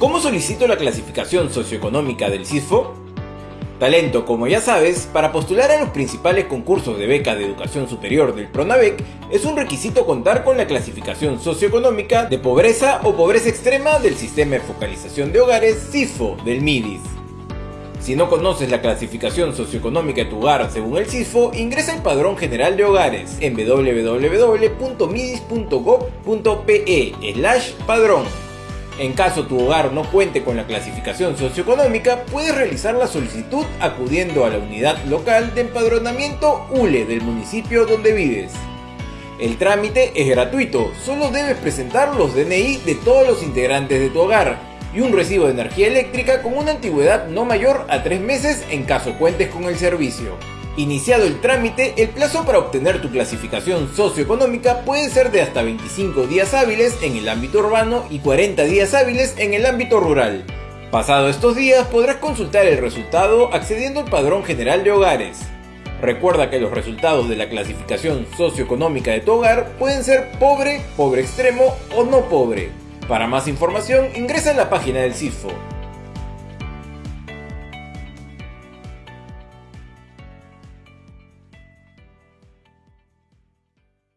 ¿Cómo solicito la clasificación socioeconómica del CISFO? Talento, como ya sabes, para postular a los principales concursos de beca de educación superior del PRONAVEC es un requisito contar con la clasificación socioeconómica de pobreza o pobreza extrema del Sistema de Focalización de Hogares CISFO del MIDIS. Si no conoces la clasificación socioeconómica de tu hogar según el CISFO, ingresa al Padrón General de Hogares en www.midis.gov.pe padrón. En caso tu hogar no cuente con la clasificación socioeconómica, puedes realizar la solicitud acudiendo a la unidad local de empadronamiento ULE del municipio donde vives. El trámite es gratuito, solo debes presentar los DNI de todos los integrantes de tu hogar y un recibo de energía eléctrica con una antigüedad no mayor a 3 meses en caso cuentes con el servicio. Iniciado el trámite, el plazo para obtener tu clasificación socioeconómica puede ser de hasta 25 días hábiles en el ámbito urbano y 40 días hábiles en el ámbito rural. Pasado estos días podrás consultar el resultado accediendo al Padrón General de Hogares. Recuerda que los resultados de la clasificación socioeconómica de tu hogar pueden ser pobre, pobre extremo o no pobre. Para más información ingresa en la página del CIFO